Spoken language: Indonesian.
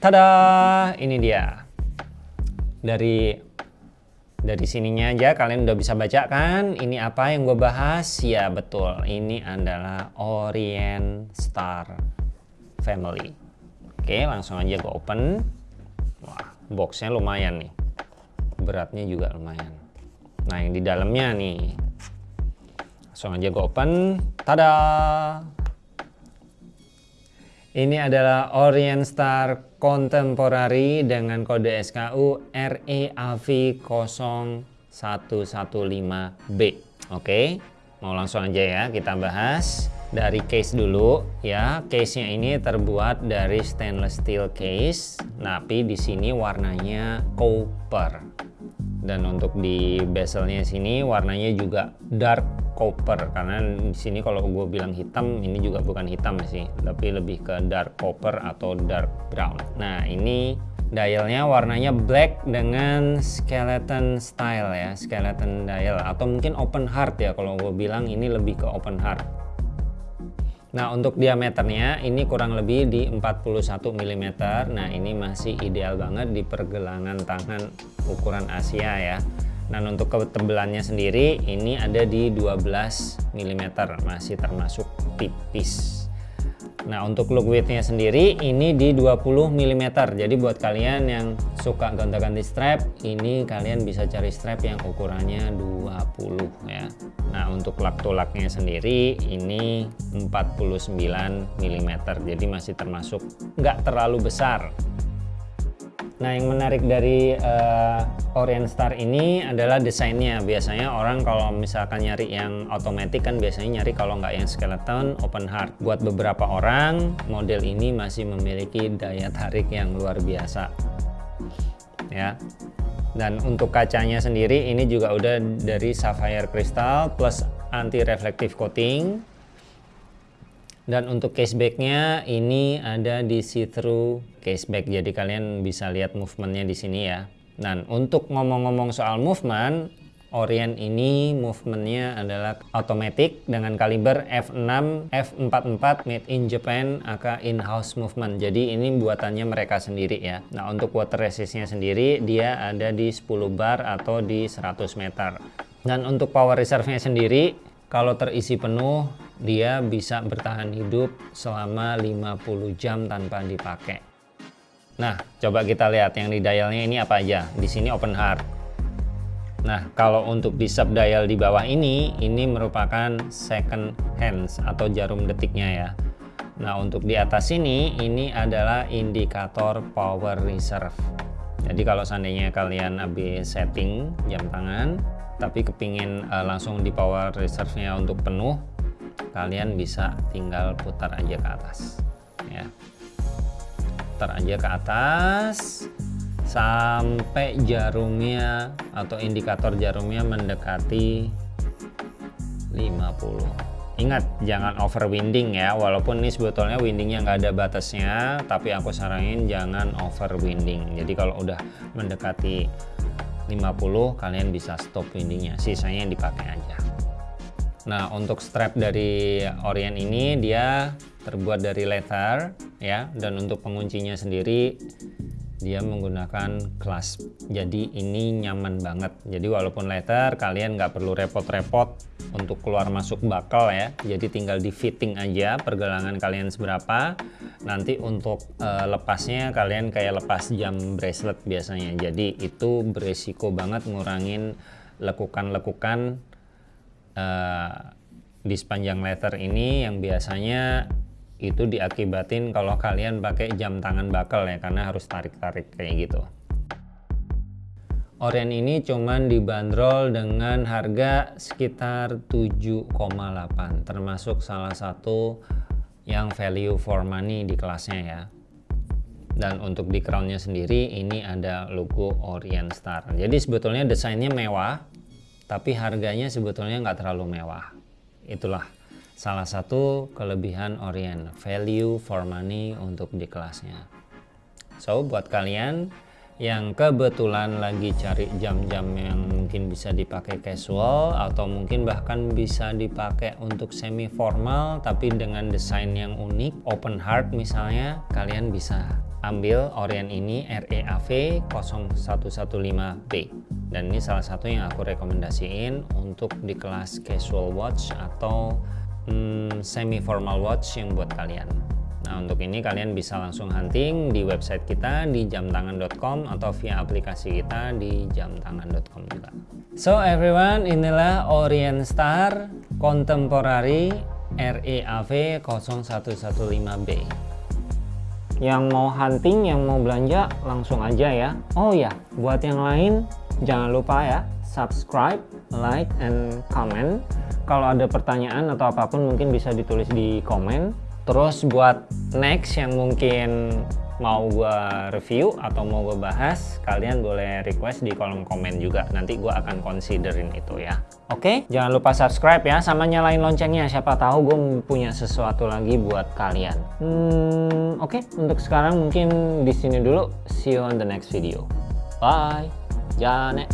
tada! Ini dia. Dari dari sininya aja kalian udah bisa baca kan? Ini apa yang gue bahas? Ya betul. Ini adalah Orient Star Family. Oke langsung aja gue open. Wah boxnya lumayan nih. Beratnya juga lumayan. Nah yang di dalamnya nih. Langsung aja gue open. Tada! Ini adalah Orient Star Contemporary dengan kode SKU REAV 0115B. Oke, mau langsung aja ya kita bahas dari case dulu ya. Case-nya ini terbuat dari stainless steel case, tapi di sini warnanya copper. Dan untuk di bezelnya sini warnanya juga dark copper. Karena di sini kalau gue bilang hitam ini juga bukan hitam sih tapi lebih ke dark copper atau dark brown. Nah ini dialnya warnanya black dengan skeleton style ya skeleton dial. Atau mungkin open heart ya kalau gue bilang ini lebih ke open heart. Nah untuk diameternya ini kurang lebih di 41 mm Nah ini masih ideal banget di pergelangan tangan ukuran Asia ya dan untuk ketebalannya sendiri ini ada di 12 mm masih termasuk tipis. Nah untuk look widthnya sendiri ini di 20 mm jadi buat kalian yang suka gonta-ganti strap ini kalian bisa cari strap yang ukurannya 20 ya. Nah untuk lak tulaknya sendiri ini 49 mm jadi masih termasuk nggak terlalu besar Nah yang menarik dari uh, Orient Star ini adalah desainnya. Biasanya orang kalau misalkan nyari yang otomatis kan biasanya nyari kalau nggak yang skeleton open heart. Buat beberapa orang model ini masih memiliki daya tarik yang luar biasa. Ya. Dan untuk kacanya sendiri ini juga udah dari sapphire crystal plus anti reflective coating dan untuk casebacknya ini ada di see-through caseback jadi kalian bisa lihat movementnya di sini ya. Dan untuk ngomong-ngomong soal movement Orient ini movementnya adalah automatic dengan kaliber f6 f44 made in Japan aka in-house movement. Jadi ini buatannya mereka sendiri ya. Nah untuk water resistnya sendiri dia ada di 10 bar atau di 100 meter. Dan untuk power reserve nya sendiri kalau terisi penuh dia bisa bertahan hidup selama 50 jam tanpa dipakai. Nah, coba kita lihat yang di dialnya ini apa aja. Di sini open heart. Nah, kalau untuk di sub dial di bawah ini, ini merupakan second hands atau jarum detiknya ya. Nah, untuk di atas ini, ini adalah indikator power reserve. Jadi kalau seandainya kalian habis setting jam tangan, tapi kepingin uh, langsung di power reserve-nya untuk penuh, kalian bisa tinggal putar aja ke atas ya. Putar aja ke atas sampai jarumnya atau indikator jarumnya mendekati 50 ingat jangan over winding ya walaupun ini sebetulnya windingnya nggak ada batasnya tapi aku saranin jangan over winding jadi kalau udah mendekati 50 kalian bisa stop windingnya. Sisanya dipakai aja Nah, untuk strap dari Orient ini dia terbuat dari leather ya dan untuk penguncinya sendiri dia menggunakan clasp. Jadi ini nyaman banget. Jadi walaupun leather kalian nggak perlu repot-repot untuk keluar masuk bakal ya. Jadi tinggal di fitting aja pergelangan kalian seberapa. Nanti untuk uh, lepasnya kalian kayak lepas jam bracelet biasanya. Jadi itu beresiko banget ngurangin lekukan-lekukan uh, di sepanjang letter ini yang biasanya itu diakibatin kalau kalian pakai jam tangan bakal ya karena harus tarik-tarik kayak gitu. Orient ini cuman dibanderol dengan harga sekitar 7,8 termasuk salah satu yang value for money di kelasnya ya. Dan untuk di crownnya sendiri ini ada logo Orient Star. Jadi sebetulnya desainnya mewah tapi harganya sebetulnya nggak terlalu mewah. Itulah salah satu kelebihan Orient value for money untuk di kelasnya. So buat kalian yang kebetulan lagi cari jam-jam yang mungkin bisa dipakai casual atau mungkin bahkan bisa dipakai untuk semi formal tapi dengan desain yang unik open heart misalnya kalian bisa ambil Orient ini REAV 0115B dan ini salah satu yang aku rekomendasiin untuk di kelas casual watch atau hmm, semi formal watch yang buat kalian Nah untuk ini kalian bisa langsung hunting di website kita di jamtangan.com atau via aplikasi kita di jamtangan.com juga. So everyone inilah Orient Star Contemporary REAV 0115B. Yang mau hunting, yang mau belanja langsung aja ya. Oh ya, buat yang lain jangan lupa ya subscribe, like, and comment. Kalau ada pertanyaan atau apa pun mungkin bisa ditulis di komen Terus buat next yang mungkin mau gue review atau mau gue bahas, kalian boleh request di kolom komen juga. Nanti gue akan considerin itu ya. Oke, jangan lupa subscribe ya, sama nyalain loncengnya. Siapa tahu gue punya sesuatu lagi buat kalian. Hmm, Oke, untuk sekarang mungkin di sini dulu. See you on the next video. Bye. じゃあね。